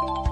Bye.